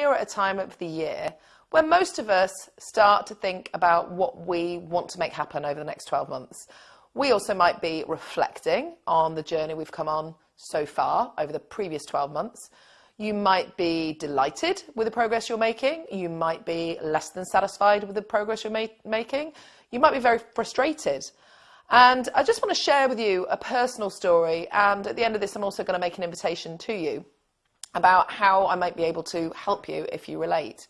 here at a time of the year where most of us start to think about what we want to make happen over the next 12 months. We also might be reflecting on the journey we've come on so far over the previous 12 months. You might be delighted with the progress you're making. You might be less than satisfied with the progress you're ma making. You might be very frustrated. And I just want to share with you a personal story. And at the end of this, I'm also going to make an invitation to you about how I might be able to help you if you relate.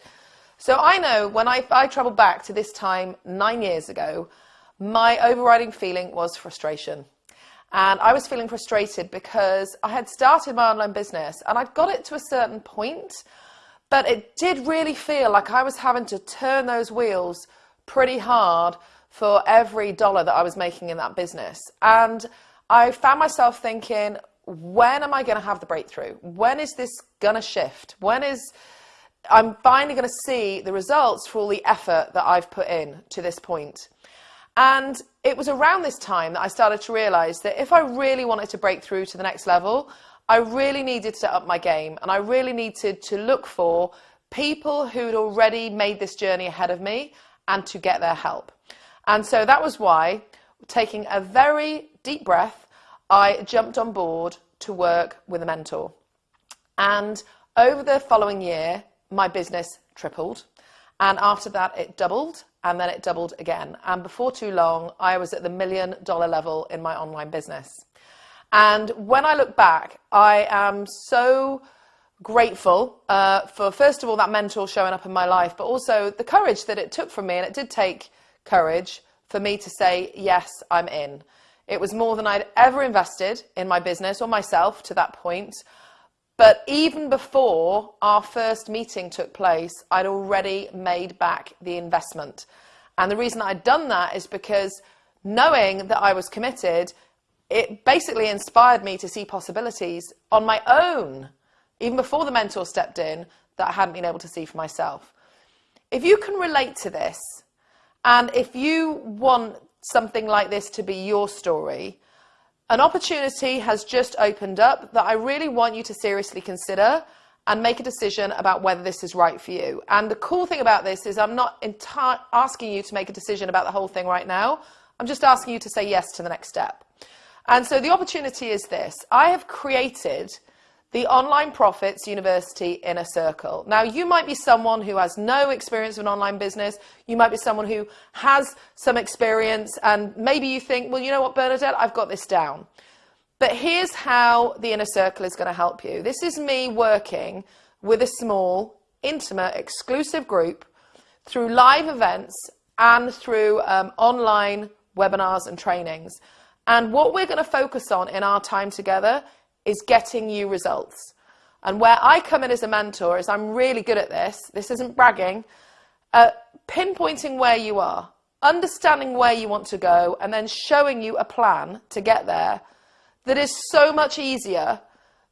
So I know when I, I traveled back to this time nine years ago, my overriding feeling was frustration. And I was feeling frustrated because I had started my online business and I'd got it to a certain point, but it did really feel like I was having to turn those wheels pretty hard for every dollar that I was making in that business. And I found myself thinking, when am I going to have the breakthrough? When is this going to shift? When is I'm finally going to see the results for all the effort that I've put in to this point. And it was around this time that I started to realize that if I really wanted to break through to the next level, I really needed to up my game and I really needed to look for people who'd already made this journey ahead of me and to get their help. And so that was why, taking a very deep breath, I jumped on board to work with a mentor. And over the following year, my business tripled. And after that, it doubled and then it doubled again. And before too long, I was at the million dollar level in my online business. And when I look back, I am so grateful uh, for, first of all, that mentor showing up in my life, but also the courage that it took from me. And it did take courage for me to say, yes, I'm in. It was more than I'd ever invested in my business or myself to that point. But even before our first meeting took place, I'd already made back the investment. And the reason I'd done that is because knowing that I was committed, it basically inspired me to see possibilities on my own, even before the mentor stepped in, that I hadn't been able to see for myself. If you can relate to this, and if you want something like this to be your story, an opportunity has just opened up that I really want you to seriously consider and make a decision about whether this is right for you. And the cool thing about this is I'm not asking you to make a decision about the whole thing right now. I'm just asking you to say yes to the next step. And so the opportunity is this. I have created the Online Profits University Inner Circle. Now, you might be someone who has no experience of an online business. You might be someone who has some experience, and maybe you think, well, you know what, Bernadette, I've got this down. But here's how the Inner Circle is going to help you. This is me working with a small, intimate, exclusive group through live events and through um, online webinars and trainings. And what we're going to focus on in our time together is getting you results. And where I come in as a mentor is I'm really good at this. This isn't bragging. Uh, pinpointing where you are, understanding where you want to go, and then showing you a plan to get there that is so much easier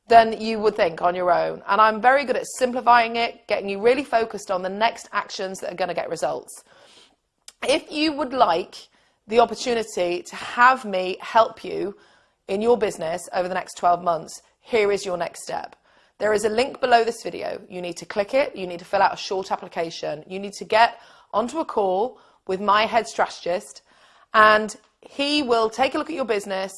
than you would think on your own. And I'm very good at simplifying it, getting you really focused on the next actions that are going to get results. If you would like the opportunity to have me help you in your business over the next 12 months, here is your next step. There is a link below this video. You need to click it. You need to fill out a short application. You need to get onto a call with my head strategist and he will take a look at your business,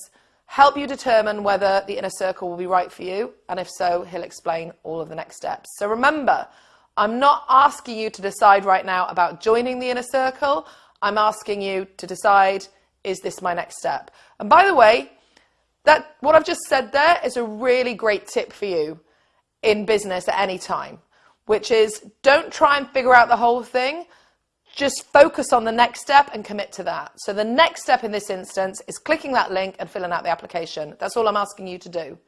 help you determine whether the inner circle will be right for you. And if so, he'll explain all of the next steps. So remember, I'm not asking you to decide right now about joining the inner circle. I'm asking you to decide, is this my next step? And by the way, that, what I've just said there is a really great tip for you in business at any time, which is don't try and figure out the whole thing. Just focus on the next step and commit to that. So the next step in this instance is clicking that link and filling out the application. That's all I'm asking you to do.